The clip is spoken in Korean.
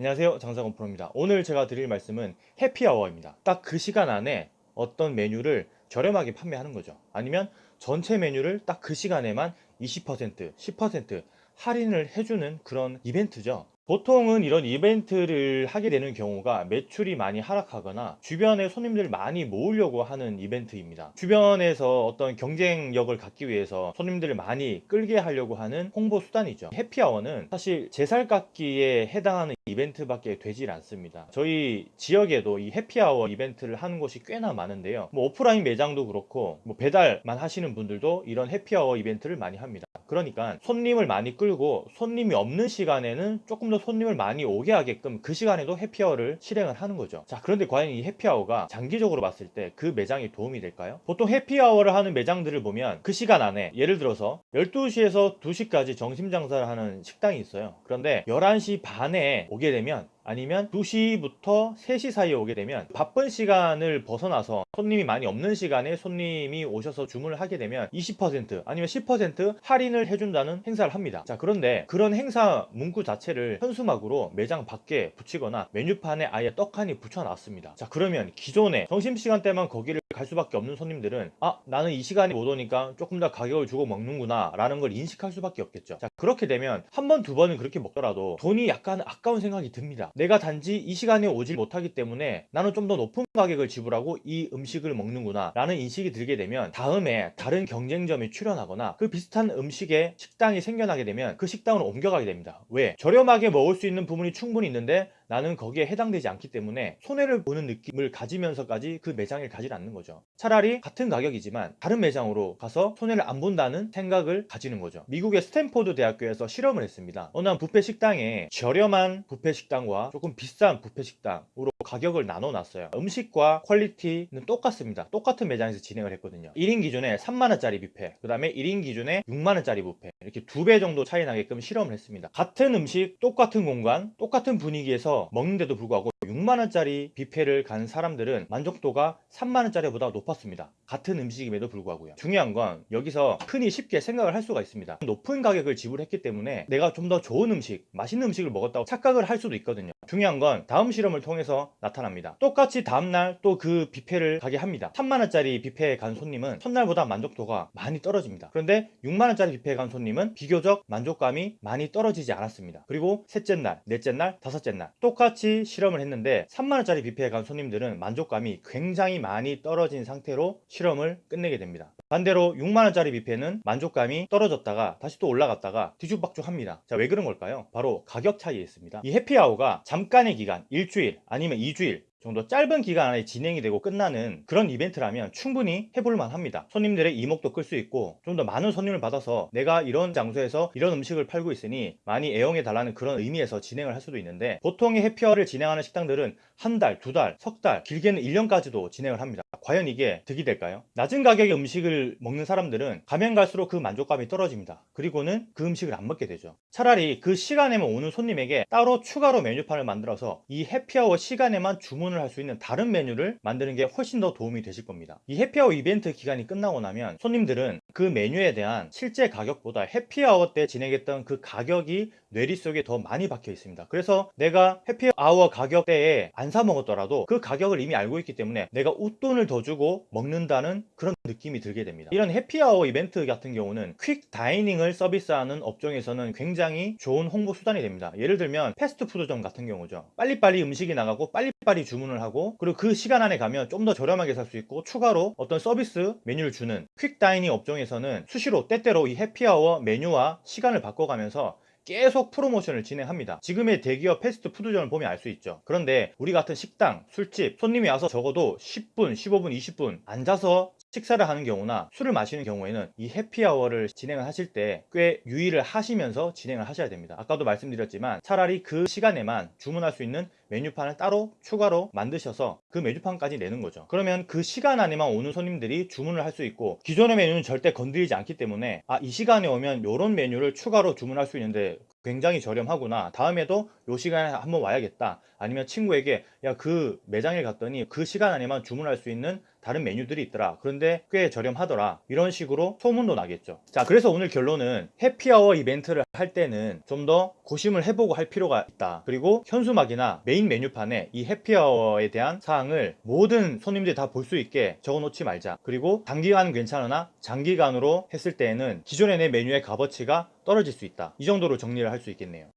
안녕하세요. 장사건 프로입니다. 오늘 제가 드릴 말씀은 해피아워입니다. 딱 그 시간 안에 어떤 메뉴를 저렴하게 판매하는 거죠. 아니면 전체 메뉴를 딱 그 시간에만 20% 10% 할인을 해주는 그런 이벤트죠 보통은 이런 이벤트를 하게 되는 경우가 매출이 많이 하락하거나 주변에 손님들 많이 모으려고 하는 이벤트입니다. 주변에서 어떤 경쟁력을 갖기 위해서 손님들을 많이 끌게 하려고 하는 홍보 수단이죠. 해피아워는 사실 제살깎기에 해당하는 이벤트밖에 되질 않습니다. 저희 지역에도 이 해피아워 이벤트를 하는 곳이 꽤나 많은데요. 뭐 오프라인 매장도 그렇고 뭐 배달만 하시는 분들도 이런 해피아워 이벤트를 많이 합니다 그러니까 손님을 많이 끌고 손님이 없는 시간에는 조금 더 손님을 많이 오게 하게끔 그 시간에도 해피아워를 실행을 하는 거죠 자 그런데 과연 이 해피아워가 장기적으로 봤을 때 그 매장에 도움이 될까요? 보통 해피아워를 하는 매장들을 보면 그 시간 안에 예를 들어서 12시에서 2시까지 점심 장사를 하는 식당이 있어요 그런데 11시 반에 오게 되면 아니면 2시부터 3시 사이에 오게 되면 바쁜 시간을 벗어나서 손님이 많이 없는 시간에 손님이 오셔서 주문을 하게 되면 20% 아니면 10% 할인을 해준다는 행사를 합니다. 자 그런데 그런 행사 문구 자체를 현수막으로 매장 밖에 붙이거나 메뉴판에 아예 떡하니 붙여놨습니다. 자 그러면 기존에 점심시간 대만 거기를 갈 수밖에 없는 손님들은 아 나는 이 시간에 못 오니까 조금 더 가격을 주고 먹는구나 라는 걸 인식할 수밖에 없겠죠. 자 그렇게 되면 한 번 두 번은 그렇게 먹더라도 돈이 약간 아까운 생각이 듭니다. 내가 단지 이 시간에 오질 못하기 때문에 나는 좀 더 높은 가격을 지불하고 이 음식을 먹는구나 라는 인식이 들게 되면 다음에 다른 경쟁점이 출현하거나 그 비슷한 음식의 식당이 생겨나게 되면 그 식당으로 옮겨가게 됩니다. 왜? 저렴하게 먹을 수 있는 부분이 충분히 있는데 나는 거기에 해당되지 않기 때문에 손해를 보는 느낌을 가지면서까지 그 매장에 가지 않는 거죠. 차라리 같은 가격이지만 다른 매장으로 가서 손해를 안 본다는 생각을 가지는 거죠. 미국의 스탠포드 대학교에서 실험을 했습니다. 어느 한 뷔페 식당에 저렴한 뷔페 식당과 조금 비싼 뷔페 식당으로 가격을 나눠 놨어요. 음식과 퀄리티는 똑같습니다. 똑같은 매장에서 진행을 했거든요. 1인 기준에 3만원짜리 뷔페 그 다음에 1인 기준에 6만원짜리 뷔페 이렇게 두 배 정도 차이 나게끔 실험을 했습니다. 같은 음식 똑같은 공간 똑같은 분위기에서 먹는데도 불구하고 6만원짜리 뷔페를 간 사람들은 만족도가 3만원짜리보다 높았습니다. 같은 음식임에도 불구하고요. 중요한 건 여기서 흔히 쉽게 생각을 할 수가 있습니다. 높은 가격을 지불했기 때문에 내가 좀 더 좋은 음식 맛있는 음식을 먹었다고 착각을 할 수도 있거든요 중요한 건 다음 실험을 통해서 나타납니다. 똑같이 다음날 또 그 뷔페를 가게 합니다. 3만원짜리 뷔페에 간 손님은 첫날보다 만족도가 많이 떨어집니다. 그런데 6만원짜리 뷔페에 간 손님은 비교적 만족감이 많이 떨어지지 않았습니다. 그리고 셋째 날, 넷째 날, 다섯째 날 똑같이 실험을 했는데 3만원짜리 뷔페에 간 손님들은 만족감이 굉장히 많이 떨어진 상태로 실험을 끝내게 됩니다 반대로 6만원짜리 뷔페는 만족감이 떨어졌다가 다시 또 올라갔다가 뒤죽박죽 합니다. 자 왜 그런 걸까요? 바로 가격 차이에 있습니다. 이 해피아워가 잠깐의 기간 일주일 아니면 2주일 정도 짧은 기간 안에 진행이 되고 끝나는 그런 이벤트라면 충분히 해볼만 합니다. 손님들의 이목도 끌 수 있고 좀 더 많은 손님을 받아서 내가 이런 장소에서 이런 음식을 팔고 있으니 많이 애용해 달라는 그런 의미에서 진행을 할 수도 있는데 보통의 해피어를 진행하는 식당들은 한 달, 두 달, 석 달, 길게는 1년까지도 진행을 합니다 과연 이게 득이 될까요? 낮은 가격의 음식을 먹는 사람들은 가면 갈수록 그 만족감이 떨어집니다. 그리고는 그 음식을 안 먹게 되죠. 차라리 그 시간에만 오는 손님에게 따로 추가로 메뉴판을 만들어서 이 해피아워 시간에만 주문을 할 수 있는 다른 메뉴를 만드는 게 훨씬 더 도움이 되실 겁니다. 이 해피아워 이벤트 기간이 끝나고 나면 손님들은 그 메뉴에 대한 실제 가격보다 해피아워 때 진행했던 그 가격이 뇌리 속에 더 많이 박혀 있습니다. 그래서 내가 해피아워 가격대에 안 사 먹었더라도 그 가격을 이미 알고 있기 때문에 내가 웃돈을 더 주고 먹는다는 그런 느낌이 들게 됩니다. 이런 해피아워 이벤트 같은 경우는 퀵 다이닝을 서비스하는 업종에서는 굉장히 좋은 홍보 수단이 됩니다. 예를 들면 패스트푸드점 같은 경우죠. 빨리빨리 음식이 나가고 빨리빨리 주문을 하고 그리고 그 시간 안에 가면 좀 더 저렴하게 살 수 있고 추가로 어떤 서비스 메뉴를 주는 퀵 다이닝 업종에서는 수시로 때때로 이 해피아워 메뉴와 시간을 바꿔가면서 계속 프로모션을 진행합니다. 지금의 대기업 패스트푸드점을 보면 알 수 있죠. 그런데 우리 같은 식당, 술집 손님이 와서 적어도 10분, 15분, 20분 앉아서 식사를 하는 경우나 술을 마시는 경우에는 이 해피아워를 진행을 하실 때 꽤 유의를 하시면서 진행을 하셔야 됩니다. 아까도 말씀드렸지만 차라리 그 시간에만 주문할 수 있는 메뉴판을 따로 추가로 만드셔서 그 메뉴판까지 내는 거죠. 그러면 그 시간 안에만 오는 손님들이 주문을 할 수 있고 기존의 메뉴는 절대 건드리지 않기 때문에 아 이 시간에 오면 이런 메뉴를 추가로 주문할 수 있는데 굉장히 저렴하구나. 다음에도 요 시간에 한번 와야겠다. 아니면 친구에게 야 그 매장에 갔더니 그 시간 안에만 주문할 수 있는 다른 메뉴들이 있더라. 그런데 꽤 저렴하더라. 이런 식으로 소문도 나겠죠. 자, 그래서 오늘 결론은 해피아워 이벤트를 할 때는 좀 더 고심을 해보고 할 필요가 있다. 그리고 현수막이나 메인 메뉴판에 이 해피아워에 대한 사항을 모든 손님들이 다 볼 수 있게 적어 놓지 말자. 그리고 단기간은 괜찮으나 장기간으로 했을 때에는 기존의 내 메뉴의 값어치가 떨어질 수 있다. 이 정도로 정리를 할 수 있겠네요.